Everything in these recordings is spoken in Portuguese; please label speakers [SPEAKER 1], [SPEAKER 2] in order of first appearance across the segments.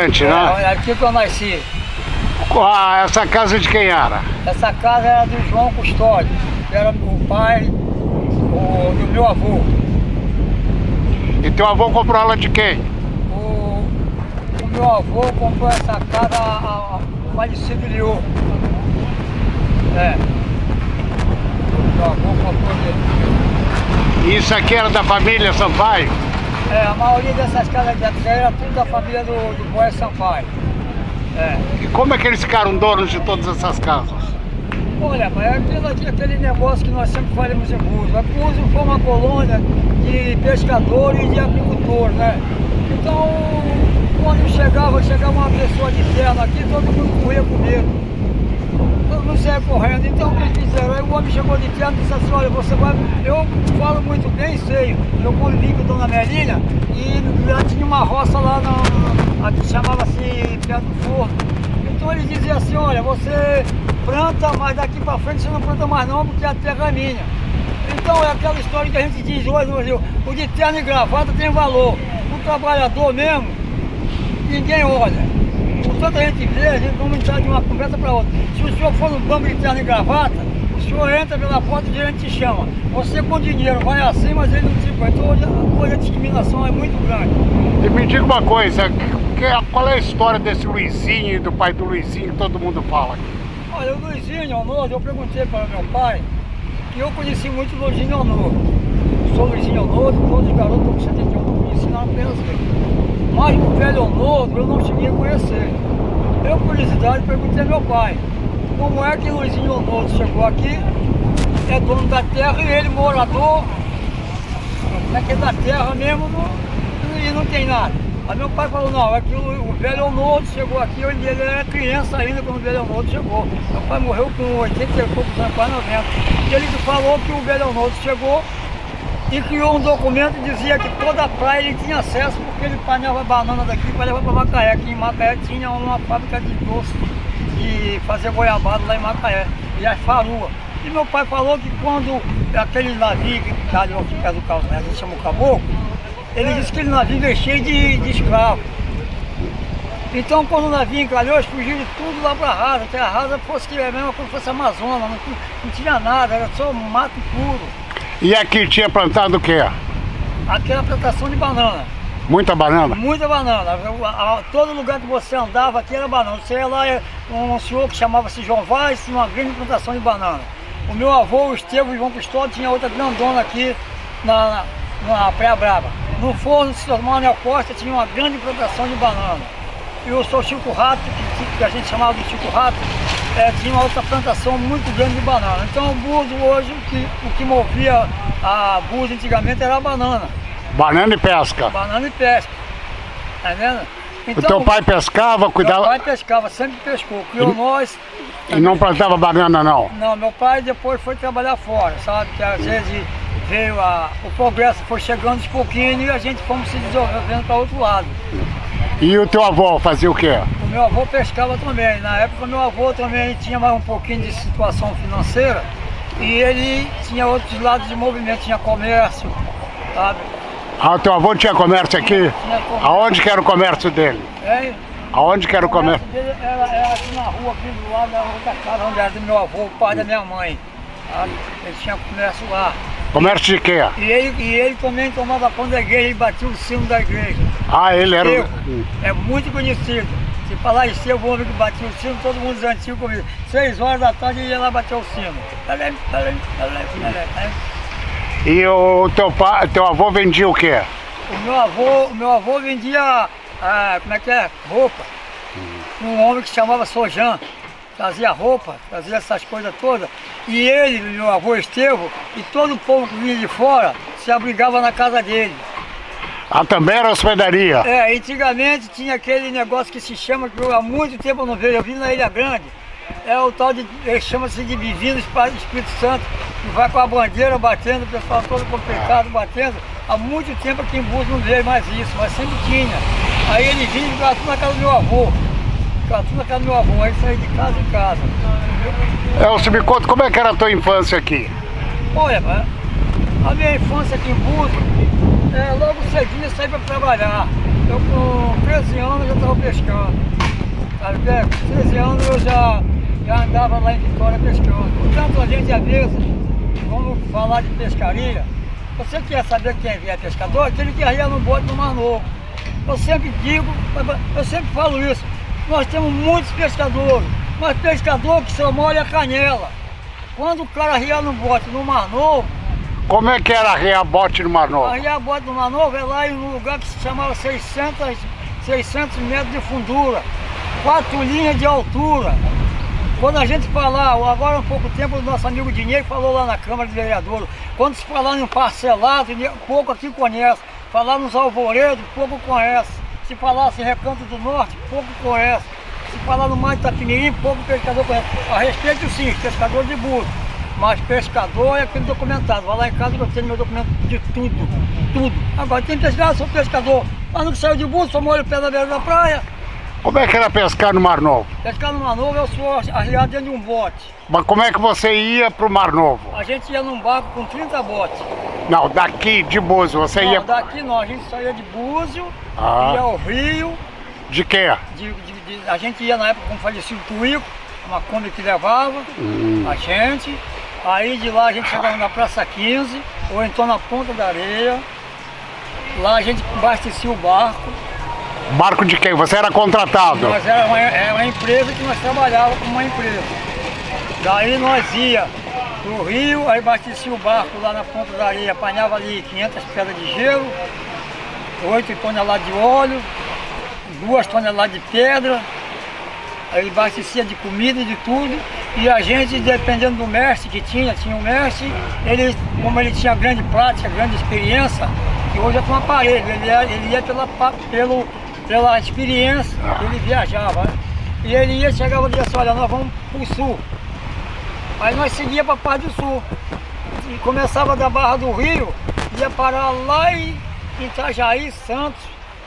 [SPEAKER 1] É,
[SPEAKER 2] né?
[SPEAKER 1] olha, aqui que eu nasci.
[SPEAKER 2] Ah, essa casa de quem era?
[SPEAKER 1] Essa casa era do João Custódio, que era o pai o- do meu avô.
[SPEAKER 2] E teu avô comprou ela de quem?
[SPEAKER 1] O, o meu avô comprou essa casa a- a- falecido Liô. É. O meu avô comprou dele.
[SPEAKER 2] E isso aqui era da família Sampaio?
[SPEAKER 1] É, a maioria dessas casas de até era tudo da família do, do Boé Sampaio. É.
[SPEAKER 2] E como é que eles ficaram donos de todas essas casas?
[SPEAKER 1] Olha, mas é aquele negócio que nós sempre falamos em Búzios. A Búzios foi uma colônia de pescadores e de agricultores, né? Então, quando chegava, chegava uma pessoa de terra aqui, todo mundo corria com medo. Mundo saia correndo. Então, o que fizeram? Aí o homem chegou de terra e disse assim, olha, você vai... Eu falo muito bem, sei. Eu convivi com Dona Melina e lá tinha uma roça lá, na, aqui chamava-se Pé do Forno. Então ele dizia assim, olha, você planta, mas daqui pra frente você não planta mais não, porque a terra é minha. Então é aquela história que a gente diz hoje, no Brasil, o de terno e gravata tem valor. O trabalhador mesmo, ninguém olha. Tanta gente vê, a gente vamos entrar de uma conversa para outra. Se o senhor for no banco de terno e gravata, o senhor entra pela porta e o gerente te chama. Você com dinheiro vai assim, mas ele não te põe. Então hoje, hoje a discriminação é muito grande.
[SPEAKER 2] E me diga uma coisa, que- qual é a história desse Luizinho e do pai do Luizinho que todo mundo fala?
[SPEAKER 1] Olha, o Luizinho Honor, eu perguntei para meu pai, e eu conheci muito o Luizinho Honor. Sou Luizinho Honor, todos os garotos com 71 não conheci nada apenas ele. Mas o velho Honor eu não cheguei a conhecer. Eu, curiosidade, perguntei ao meu pai, como é que Luizinho Honor chegou aqui, é dono da terra e ele morador, é que é da terra mesmo não, e não tem nada. Aí meu pai falou, não, é que o, o velho Onodo chegou aqui, ele, ele era criança ainda quando o velho Onodo chegou. Meu pai morreu com 80 e poucos anos, quase 90. E ele falou que o velho Onodo chegou e criou um documento que dizia que toda a praia ele tinha acesso porque ele panhava banana daqui para levar para Macaé, que em Macaé tinha uma fábrica de doce e fazer goiabada lá em Macaé, e as faruas. E meu pai falou que quando aquele navio que calhou aqui perto do a gente chama o Caboclo, ele disse que aquele navio veio cheio de, de. Então quando o navio encalhou, eles fugiram tudo lá para a rasa, que a rasa fosse que é mesmo como fosse Amazonas, não, não tinha nada, era só mato puro.
[SPEAKER 2] E aqui tinha plantado o quê?
[SPEAKER 1] Aquela plantação de banana.
[SPEAKER 2] Muita banana?
[SPEAKER 1] Muita banana. Todo lugar que você andava aqui era banana. Você ia lá, um senhor que chamava-se João Vaz, tinha uma grande plantação de banana. O meu avô, o Estevam João Custódio, tinha outra grandona aqui na, na, na Praia Brava. No forno de Sr. Manuel Costa tinha uma grande plantação de banana. E o seu Chico Rato, que, que a gente chamava de Chico Rato, eh, tinha uma outra plantação muito grande de banana. Então o Búzios hoje, o que, o que movia a Búzios antigamente era a banana.
[SPEAKER 2] Banana e pesca.
[SPEAKER 1] Banana e pesca. Tá vendo?
[SPEAKER 2] O teu pai pescava,
[SPEAKER 1] Meu
[SPEAKER 2] cuidava
[SPEAKER 1] pai pescava, sempre pescou. Criou nós.
[SPEAKER 2] e não plantava banana não?
[SPEAKER 1] Não, meu pai depois foi trabalhar fora, sabe? Que às vezes veio a, o progresso foi chegando de pouquinho e a gente fomos se desenvolvendo para outro lado.
[SPEAKER 2] E o teu avô fazia o quê?
[SPEAKER 1] O meu avô pescava também. Na época meu avô também tinha mais um pouquinho de situação financeira e ele tinha outros lados de movimento, tinha comércio, sabe?
[SPEAKER 2] Ah, o teu avô tinha comércio aqui?
[SPEAKER 1] Tinha comércio.
[SPEAKER 2] Aonde que era o comércio dele?
[SPEAKER 1] É,
[SPEAKER 2] Aonde que era o comércio?
[SPEAKER 1] dele era, era aqui na rua, aqui do lado da rua da casa onde era do meu avô, o pai da minha mãe. Ele tinha comércio lá.
[SPEAKER 2] Comércio de quê?
[SPEAKER 1] E ele, e ele também tomava conta da igreja, ele batia o sino da igreja.
[SPEAKER 2] Ah, ele era...
[SPEAKER 1] Eu, é muito conhecido. Se falar em seu, o homem que batia o sino, todo mundo antigo comigo. Seis horas da tarde ele ia lá bater o sino.
[SPEAKER 2] E o teu pai, teu avô vendia o quê?
[SPEAKER 1] O meu avô, o meu avô vendia, ah, como é que é? Roupa. Um homem que chamava Sojan. Trazia roupa, trazia essas coisas todas. E ele, meu avô Estevão, e todo o povo que vinha de fora, se abrigava na casa dele.
[SPEAKER 2] Ah, também era hospedaria.
[SPEAKER 1] É, antigamente tinha aquele negócio que se chama, que eu há muito tempo eu não vejo, eu vi na Ilha Grande. É o tal de, ele chama-se de Divino Espírito Espírito Santo, que vai com a bandeira batendo, o pessoal todo complicado batendo. Há muito tempo aqui em Búzios não veio mais isso, mas sempre tinha. Aí ele vinha e ficava tudo na casa do meu avô. Tudo na casa do meu avô, aí saía de casa em casa.
[SPEAKER 2] Elcio, me conta como é que era a tua infância aqui?
[SPEAKER 1] Olha, a minha infância aqui em Búzios, é, logo cedinho eu saí para trabalhar. Eu com 13 anos já estava pescando. Sabe, com 13 anos eu já, já andava lá em Vitória pescando. Portanto, a gente às vezes, vamos falar de pescaria, você quer saber quem é pescador? Aquele que arria no bote no Mar Novo. Eu sempre digo, eu sempre falo isso, nós temos muitos pescadores, mas pescador que só molha a canela. Quando o cara arria no bote no Mar Novo,
[SPEAKER 2] como é que era arriar bote no Mar Novo?
[SPEAKER 1] Arriar bote no Mar Novo é lá em um lugar que se chamava 600, 600 metros de fundura, quatro linhas de altura. Quando a gente falar, agora há um pouco tempo, o nosso amigo Dinheiro falou lá na Câmara de Vereadores, quando se falar em parcelado, pouco aqui conhece. Falar nos alvoredos, pouco conhece. Se falasse Recanto do Norte, pouco conhece. Se falar no Mar de pouco pescador conhece. A respeito sim, pescador de burro. Mas pescador é aquele documentado. Vai lá em casa que eu tenho meu documento de tudo, tudo. Agora tem pescador, sou pescador. Mas não saiu de burro, só molho o pé na beira da praia.
[SPEAKER 2] Como é que era pescar no Mar Novo?
[SPEAKER 1] Pescar no Mar Novo eu sou arriado dentro de um bote.
[SPEAKER 2] Mas como é que você ia pro Mar Novo?
[SPEAKER 1] A gente ia num barco com 30 botes.
[SPEAKER 2] Não, daqui de Búzio, você
[SPEAKER 1] não,
[SPEAKER 2] ia...
[SPEAKER 1] daqui não, a gente saía de Búzio, ah. ia ao Rio.
[SPEAKER 2] De quê?
[SPEAKER 1] De, de, de, a gente ia na época com o falecido Tuíco, uma Kombi que levava hum. a gente. Aí de lá a gente chegava na Praça 15, ou então na Ponta da Areia. Lá a gente abastecia o barco.
[SPEAKER 2] Barco de quem? Você era contratado?
[SPEAKER 1] Nós era uma, era é uma empresa que nós trabalhávamos como uma empresa. Daí nós ia pro rio, aí abastecia o barco lá na ponta da areia, apanhava ali 500 pedras de gelo, 8 toneladas de óleo, 2 toneladas de pedra, aí abastecia de comida e de tudo, e a gente, dependendo do mestre que tinha, tinha um mestre, ele, como ele tinha grande prática, grande experiência, que hoje é com aparelho, ele ia, ele ia pela, pelo, pela experiência, ele viajava, né? E ele ia, chegava e dizia assim, olha, nós vamos pro sul. Aí nós seguia para a parte do sul. E começava da Barra do Rio, ia parar lá em Itajaí, Santos,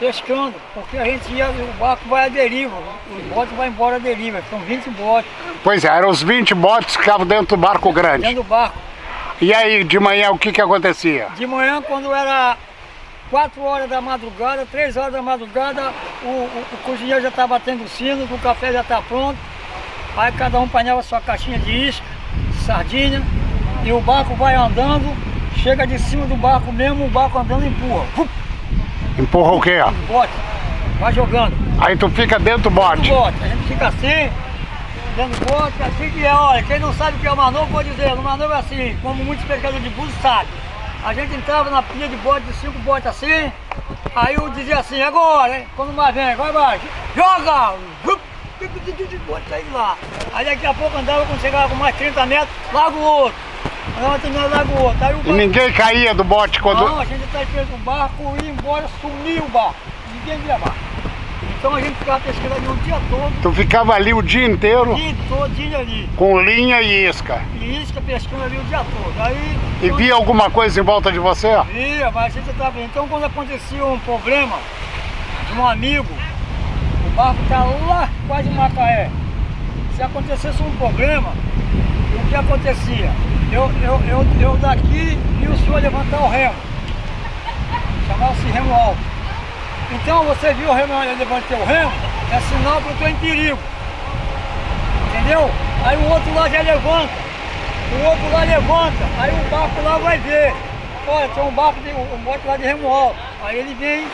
[SPEAKER 1] pescando, porque a gente ia, o barco vai à deriva, os botes vão embora à deriva, são 20 botes.
[SPEAKER 2] Pois é, eram os 20 botes que ficavam dentro do barco grande.
[SPEAKER 1] Dentro do barco.
[SPEAKER 2] E aí, de manhã, o que que acontecia?
[SPEAKER 1] De manhã, quando era 4 horas da madrugada, 3 horas da madrugada, o, o, o cozinheiro já estava batendo o sino, o café já está pronto, aí cada um apanhava sua caixinha de isca, de sardinha, e o barco vai andando, chega de cima do barco mesmo, o barco andando empurra.
[SPEAKER 2] Empurra o quê?
[SPEAKER 1] O bote. Vai jogando.
[SPEAKER 2] Aí tu fica dentro do bote?
[SPEAKER 1] Dentro do bote. A gente fica assim, dentro do bote, assim que é, olha, quem não sabe o que é o manovo, vou dizer, o manovo é assim, como muitos pescadores de búzio sabem. A gente entrava na pilha de bote, de cinco botes assim, aí eu dizia assim, agora, hein? Quando mais vem, vai baixo, joga! Bote aí lá. Aí daqui a pouco andava, quando chegava com mais 30 metros, larga o outro. Andava terminando, larga o outro. Aí o
[SPEAKER 2] barco... E ninguém caía do bote quando...
[SPEAKER 1] Não, a gente tá esperando o barco ir embora, sumiu o barco. Ninguém via barco. Então a gente ficava pescando ali o dia todo.
[SPEAKER 2] Tu ficava ali o dia inteiro?
[SPEAKER 1] O dia todo, ali.
[SPEAKER 2] Com linha e isca?
[SPEAKER 1] E isca pescando ali o dia todo. Aí,
[SPEAKER 2] e via alguma coisa em volta de você?
[SPEAKER 1] Via, mas a gente estava... Então quando acontecia um problema de um amigo, barco está lá, quase Macaé. Se acontecesse um problema, o que acontecia? Eu, eu, eu, eu daqui vi o senhor levantar o remo. Chamava-se remo alto. Então você viu o remo, eu levantei o remo, é sinal que eu estou em perigo. Entendeu? Aí o outro lá já levanta. O outro lá levanta. Aí o barco lá vai ver. Olha, tem um barco, de, um bote lá de remo alto. Aí ele vem,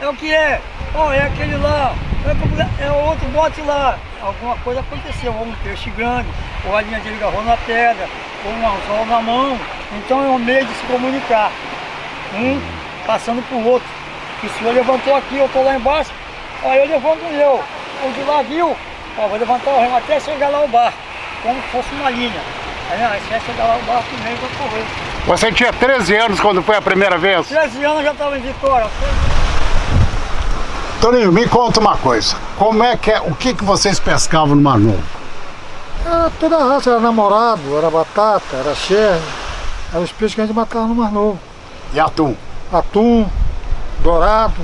[SPEAKER 1] é o que é? Ó, é aquele lá, é, é outro bote lá. Alguma coisa aconteceu, ou um peixe grande, ou a linha de agarrou na pedra, ou um anzol na mão. Então é um meio de se comunicar. Um passando para o outro o senhor levantou aqui, eu estou lá embaixo, aí eu levanto eu. O de lá viu, ó, vou levantar o remo até chegar lá o barco, como se fosse uma linha. Aí, você chegar lá o barco meio vou correr.
[SPEAKER 2] Você tinha 13 anos quando foi a primeira vez?
[SPEAKER 1] 13 anos eu já estava em Vitória.
[SPEAKER 2] Toninho, me conta uma coisa. Como é que é, o que, que vocês pescavam no Mar Novo?
[SPEAKER 3] Era toda a raça, era namorado, era batata, era xerre. Eram os peixes que a gente matava no Mar Novo.
[SPEAKER 2] E atum?
[SPEAKER 3] Atum, dourado,